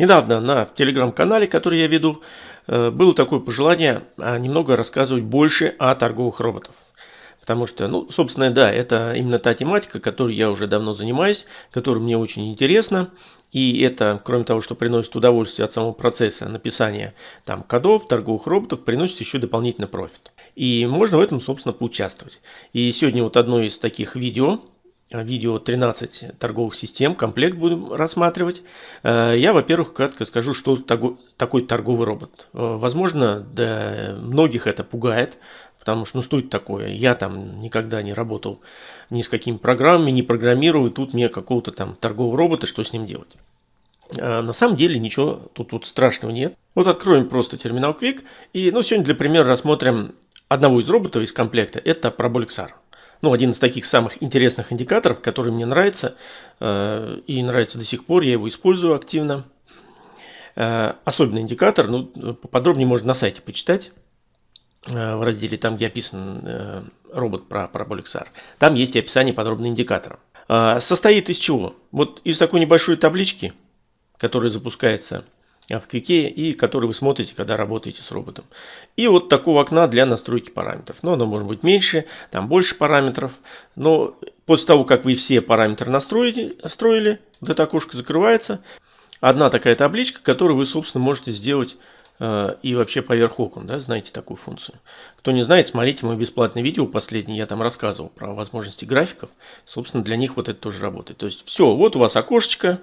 Недавно на телеграм-канале, который я веду, э, было такое пожелание а, немного рассказывать больше о торговых роботах. Потому что, ну, собственно, да, это именно та тематика, которой я уже давно занимаюсь, которая мне очень интересна. И это, кроме того, что приносит удовольствие от самого процесса написания там, кодов, торговых роботов, приносит еще дополнительный профит. И можно в этом, собственно, поучаствовать. И сегодня вот одно из таких видео, видео 13 торговых систем, комплект будем рассматривать. Э, я, во-первых, кратко скажу, что такой торговый робот. Э, возможно, да, многих это пугает, потому что, ну что это такое? Я там никогда не работал ни с какими программами, не программирую, тут мне какого-то там торгового робота, что с ним делать? Э, на самом деле ничего тут, тут страшного нет. Вот откроем просто терминал Quick. И ну, сегодня для примера рассмотрим одного из роботов из комплекта. Это Parabolic SAR ну, один из таких самых интересных индикаторов, который мне нравится э, и нравится до сих пор, я его использую активно. Э, особенный индикатор, ну, подробнее можно на сайте почитать, э, в разделе там, где описан робот про Parabolic SAR. Там есть и описание подробного индикатора. Состоит из чего? Вот из такой небольшой таблички, которая запускается в Квике и который вы смотрите, когда работаете с роботом. И вот такого окна для настройки параметров. Но оно может быть меньше, там больше параметров. Но после того, как вы все параметры настроили, настроили вот это окошко закрывается. Одна такая табличка, которую вы, собственно, можете сделать э, и вообще поверх окон, да, знаете такую функцию. Кто не знает, смотрите мое бесплатное видео последнее, я там рассказывал про возможности графиков. Собственно, для них вот это тоже работает. То есть все, вот у вас окошечко,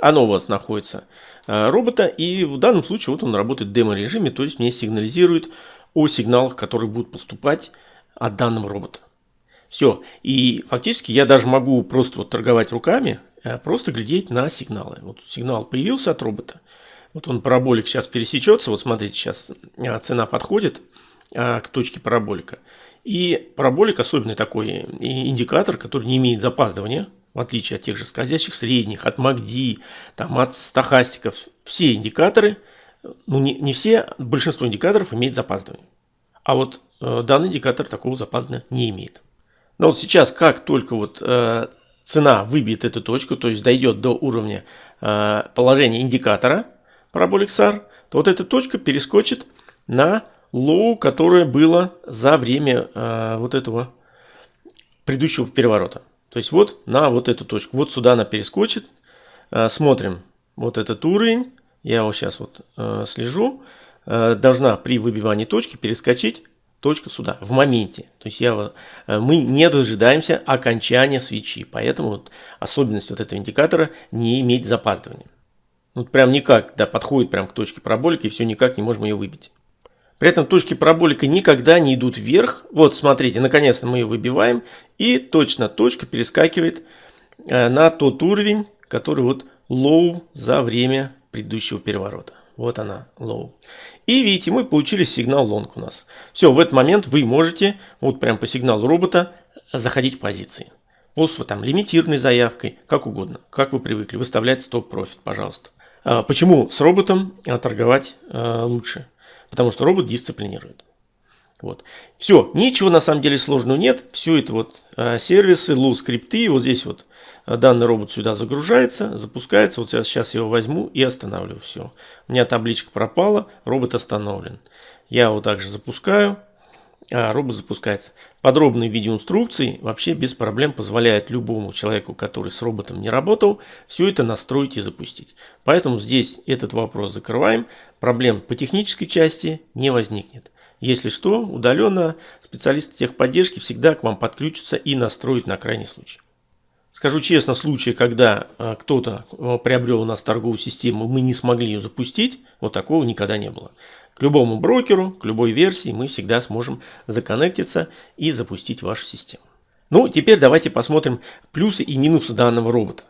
оно у вас находится э, робота, и в данном случае вот он работает в демо-режиме, то есть мне сигнализирует о сигналах, которые будут поступать от данного робота. Все. И фактически я даже могу просто вот торговать руками, э, просто глядеть на сигналы. Вот сигнал появился от робота. Вот он параболик сейчас пересечется. Вот смотрите, сейчас э, цена подходит к точке параболика. И параболик особенный такой индикатор, который не имеет запаздывания в отличие от тех же скользящих средних, от MACD, там, от стохастиков, все индикаторы, ну не, не все, большинство индикаторов имеет запаздывание. А вот э, данный индикатор такого запаздывания не имеет. Но вот сейчас, как только вот э, цена выбьет эту точку, то есть дойдет до уровня э, положения индикатора Parabolic SAR, то вот эта точка перескочит на low, которое было за время э, вот этого предыдущего переворота. То есть вот на вот эту точку. Вот сюда она перескочит. Э, смотрим вот этот уровень. Я его сейчас вот э, слежу. Э, должна при выбивании точки перескочить точка сюда, в моменте. То есть я, мы не дожидаемся окончания свечи. Поэтому вот особенность вот этого индикатора не иметь запаздывания. Вот прям никак, да, подходит прям к точке параболики и все никак не можем ее выбить. При этом точки параболика никогда не идут вверх. Вот, смотрите, наконец-то мы ее выбиваем. И точно точка перескакивает э, на тот уровень, который вот low за время предыдущего переворота. Вот она, low. И видите, мы получили сигнал long у нас. Все, в этот момент вы можете, вот прям по сигналу робота, заходить в позиции. После там лимитированной заявкой, как угодно, как вы привыкли, выставлять стоп-профит, пожалуйста. А почему с роботом торговать э, лучше? Потому что робот дисциплинирует. Вот. Все, ничего на самом деле сложного нет. Все это вот э, сервисы, лу скрипты. Вот здесь вот э, данный робот сюда загружается, запускается. Вот я сейчас его возьму и останавливаю. Все. У меня табличка пропала, робот остановлен. Я его также запускаю, а робот запускается. Подробные видеоинструкции вообще без проблем позволяют любому человеку, который с роботом не работал, все это настроить и запустить. Поэтому здесь этот вопрос закрываем. Проблем по технической части не возникнет. Если что, удаленно специалисты техподдержки всегда к вам подключатся и настроят на крайний случай. Скажу честно, случаи, когда э, кто-то э, приобрел у нас торговую систему, мы не смогли ее запустить, вот такого никогда не было. К любому брокеру, к любой версии мы всегда сможем законнектиться и запустить вашу систему. Ну, теперь давайте посмотрим плюсы и минусы данного робота.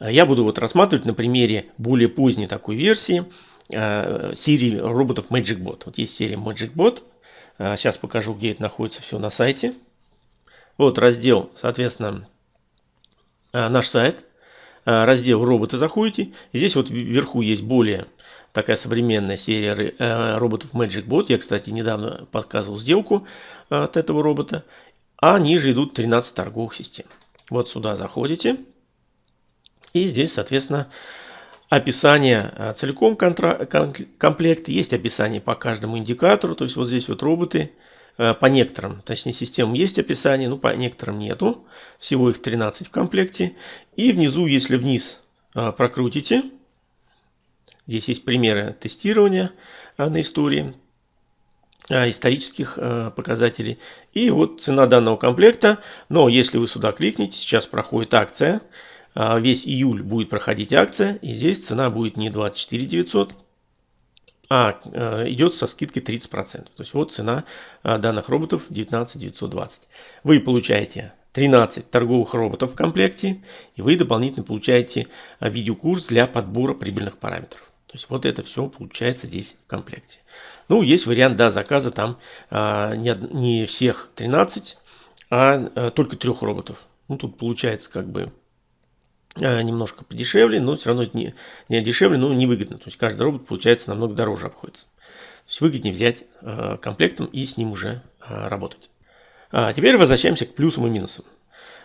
Я буду вот рассматривать на примере более поздней такой версии э, серии роботов MagicBot. Вот есть серия MagicBot. Э, сейчас покажу, где это находится все на сайте. Вот раздел, соответственно, э, наш сайт. Э, раздел роботы заходите. Здесь вот вверху есть более такая современная серия э, роботов Magic Bot. Я, кстати, недавно показывал сделку э, от этого робота. А ниже идут 13 торговых систем. Вот сюда заходите. И здесь, соответственно, описание целиком комплекта, есть описание по каждому индикатору, то есть вот здесь вот роботы, по некоторым, точнее системам есть описание, но по некоторым нету, всего их 13 в комплекте. И внизу, если вниз а, прокрутите, здесь есть примеры тестирования на истории, исторических показателей. И вот цена данного комплекта, но если вы сюда кликните, сейчас проходит акция, весь июль будет проходить акция, и здесь цена будет не 24 900, а, а идет со скидкой 30%. То есть вот цена а, данных роботов 19 920. Вы получаете 13 торговых роботов в комплекте, и вы дополнительно получаете видеокурс для подбора прибыльных параметров. То есть вот это все получается здесь в комплекте. Ну, есть вариант да, заказа, там а, не, не всех 13, а, а только трех роботов. Ну, тут получается как бы Э, немножко подешевле, но все равно это не, не дешевле, но невыгодно. То есть каждый робот получается намного дороже обходится. То есть выгоднее взять э, комплектом и с ним уже э, работать. А теперь возвращаемся к плюсам и минусам.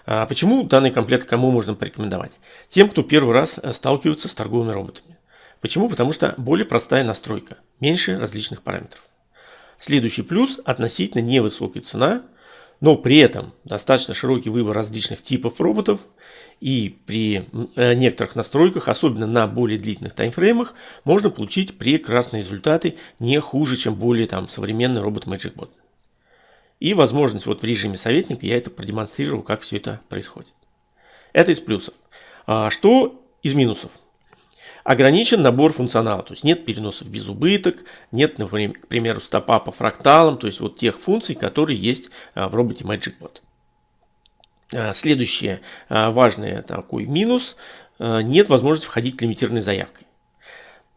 А почему данный комплект кому можно порекомендовать? Тем, кто первый раз сталкивается с торговыми роботами. Почему? Потому что более простая настройка, меньше различных параметров. Следующий плюс – относительно невысокая цена, но при этом достаточно широкий выбор различных типов роботов – и при э, некоторых настройках, особенно на более длительных таймфреймах, можно получить прекрасные результаты не хуже, чем более там, современный робот MagicBot. И возможность вот в режиме советника я это продемонстрировал, как все это происходит. Это из плюсов. А что из минусов? Ограничен набор функционала, то есть нет переносов без убыток, нет, например, к примеру, стопа по фракталам, то есть вот тех функций, которые есть а, в роботе MagicBot. А, следующее а, важный такой минус а, – нет возможности входить лимитированной заявкой.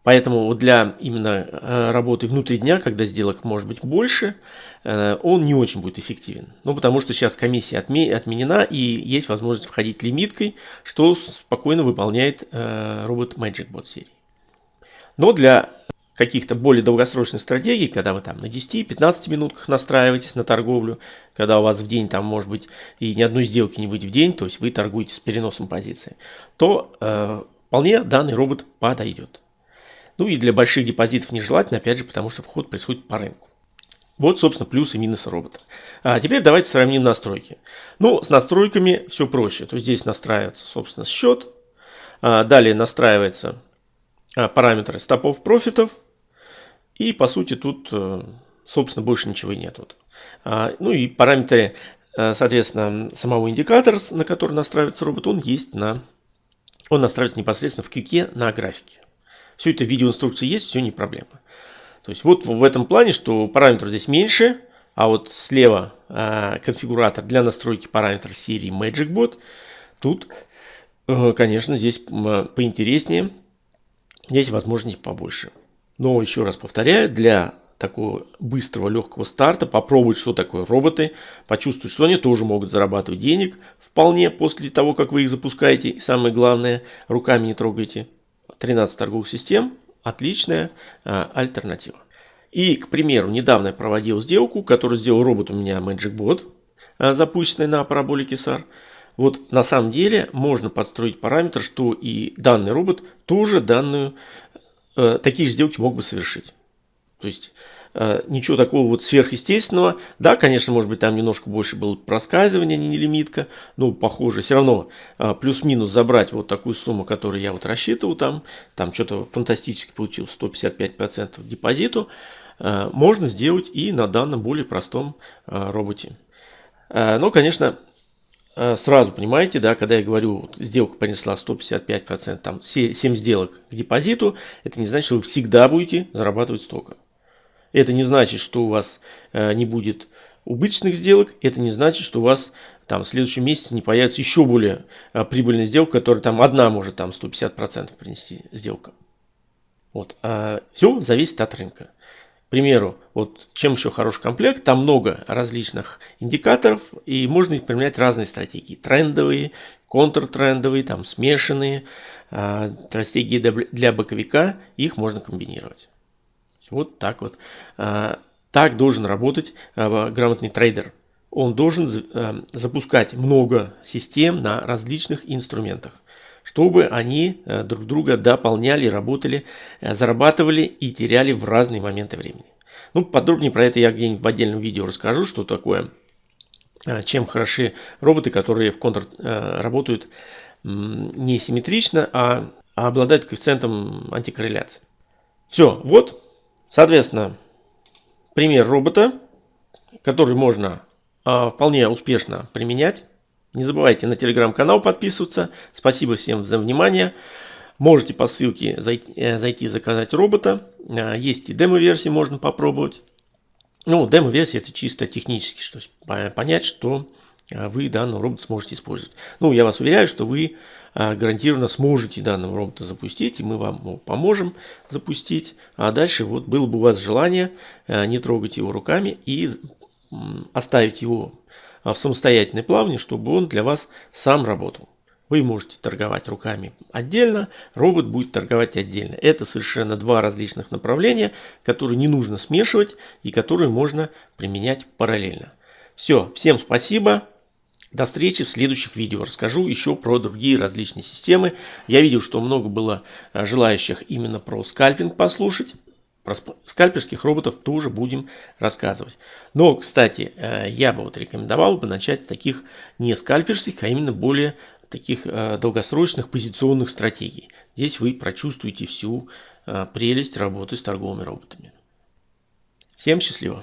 Поэтому вот для именно работы внутри дня, когда сделок может быть больше, он не очень будет эффективен. Ну, потому что сейчас комиссия отменена и есть возможность входить лимиткой, что спокойно выполняет робот MagicBot серии. Но для каких-то более долгосрочных стратегий, когда вы там на 10-15 минутках настраиваетесь на торговлю, когда у вас в день там может быть и ни одной сделки не выйдет в день, то есть вы торгуете с переносом позиции, то э, вполне данный робот подойдет. Ну и для больших депозитов нежелательно, опять же, потому что вход происходит по рынку. Вот, собственно, плюсы и минусы робота. А теперь давайте сравним настройки. Ну, с настройками все проще. То есть здесь настраивается, собственно, счет. А далее настраивается а, параметры стопов профитов – и по сути тут, э, собственно, больше ничего и нет. А, ну и параметры, э, соответственно, самого индикатора, на который настраивается робот, он есть на... Он настраивается непосредственно в кюке на графике. Все это в видеоинструкции есть, все не проблема. То есть вот в этом плане, что параметров здесь меньше, а вот слева э, конфигуратор для настройки параметров серии MagicBot. Тут, э, конечно, здесь поинтереснее. Есть возможность побольше. Но еще раз повторяю, для такого быстрого, легкого старта попробовать, что такое роботы, почувствовать, что они тоже могут зарабатывать денег вполне после того, как вы их запускаете. И самое главное, руками не трогайте. 13 торговых систем – отличная а, альтернатива. И, к примеру, недавно я проводил сделку, которую сделал робот у меня MagicBot, а, запущенный на параболике SAR. Вот на самом деле можно подстроить параметр, что и данный робот тоже данную такие же сделки мог бы совершить. То есть э, ничего такого вот сверхъестественного. Да, конечно, может быть, там немножко больше было проскальзывания, не лимитка. Но, похоже, все равно э, плюс-минус забрать вот такую сумму, которую я вот рассчитывал там. Там что-то фантастически получилось, 155% депозиту. Можно сделать и на данном более простом роботе. Но, конечно, Э, сразу понимаете, да, когда я говорю, сделка принесла 155%, там 7 сделок к депозиту, это не значит, что вы всегда будете зарабатывать столько. Это не значит, что у вас э, не будет убыточных сделок, это не значит, что у вас там в следующем месяце не появится еще более э, прибыльная сделка, которая там одна может там 150% принести сделка. Вот. А все зависит от рынка. К примеру, вот чем еще хороший комплект, там много различных индикаторов, и можно применять разные стратегии. Трендовые, контртрендовые, там смешанные, э, стратегии для боковика, их можно комбинировать. Вот так вот. Э, так должен работать э, грамотный трейдер. Он должен запускать много систем на различных инструментах чтобы они э, друг друга дополняли, работали, э, зарабатывали и теряли в разные моменты времени. Ну, подробнее про это я где-нибудь в отдельном видео расскажу, что такое, э, чем хороши роботы, которые в контр работают не симметрично, а, а обладают коэффициентом антикорреляции. Все, вот, соответственно, пример робота, который можно вполне успешно применять. Не забывайте на телеграм-канал подписываться. Спасибо всем за внимание. Можете по ссылке зайти, э, зайти заказать робота. Э, есть и демо-версии, можно попробовать. Ну, демо-версия это чисто технически, что понять, что э, вы данный робот сможете использовать. Ну, я вас уверяю, что вы гарантированно сможете данного робота запустить, и мы вам поможем запустить. А дальше вот было бы у вас желание не трогать его руками и оставить его в самостоятельной плавне, чтобы он для вас сам работал. Вы можете торговать руками отдельно, робот будет торговать отдельно. Это совершенно два различных направления, которые не нужно смешивать и которые можно применять параллельно. Все, всем спасибо. До встречи в следующих видео. Расскажу еще про другие различные системы. Я видел, что много было а, желающих именно про скальпинг послушать. Про скальперских роботов тоже будем рассказывать. Но, кстати, э, я бы вот рекомендовал бы начать таких не скальперских, а именно более таких э, долгосрочных позиционных стратегий. Здесь вы прочувствуете всю э, прелесть работы с торговыми роботами. Всем счастливо!